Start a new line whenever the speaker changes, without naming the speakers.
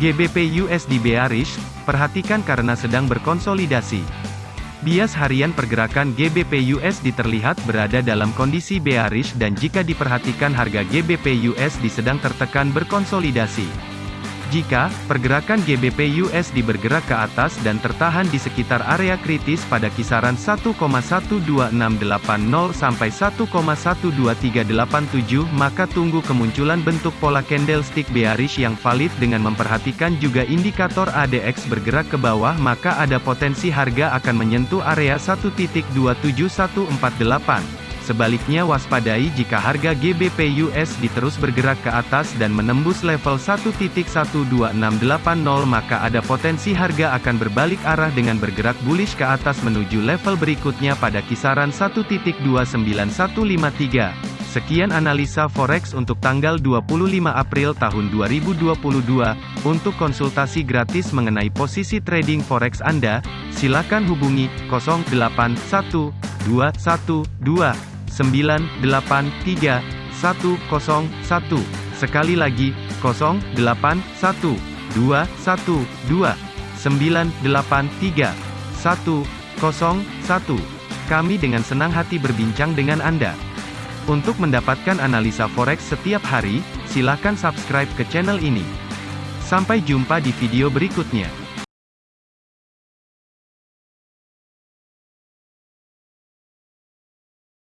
GBP USD bearish, perhatikan karena sedang berkonsolidasi. Bias harian pergerakan GBP USD terlihat berada dalam kondisi bearish dan jika diperhatikan harga GBP USD sedang tertekan berkonsolidasi. Jika pergerakan GBP USD bergerak ke atas dan tertahan di sekitar area kritis pada kisaran 1,12680 sampai 1,12387, maka tunggu kemunculan bentuk pola candlestick bearish yang valid dengan memperhatikan juga indikator ADX bergerak ke bawah, maka ada potensi harga akan menyentuh area 1.27148. Sebaliknya waspadai jika harga GBP USD terus bergerak ke atas dan menembus level 1.12680 maka ada potensi harga akan berbalik arah dengan bergerak bullish ke atas menuju level berikutnya pada kisaran 1.29153. Sekian analisa forex untuk tanggal 25 April tahun 2022. Untuk konsultasi gratis mengenai posisi trading forex Anda, silakan hubungi 081212 983 101. Sekali lagi, 081 212 983 101. Kami dengan senang hati berbincang dengan Anda. Untuk mendapatkan analisa forex setiap hari, silakan subscribe ke channel ini. Sampai jumpa di video berikutnya.